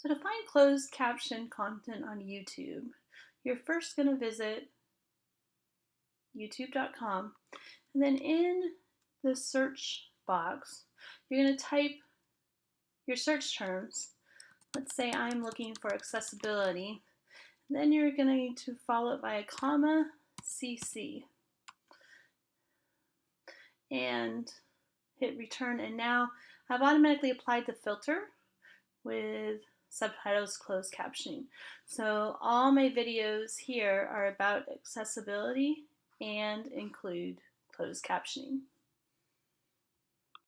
So to find closed caption content on YouTube, you're first going to visit youtube.com and then in the search box, you're going to type your search terms. Let's say I'm looking for accessibility. Then you're going to need to follow it by a comma CC and hit return and now I've automatically applied the filter with subtitles closed captioning. So all my videos here are about accessibility and include closed captioning.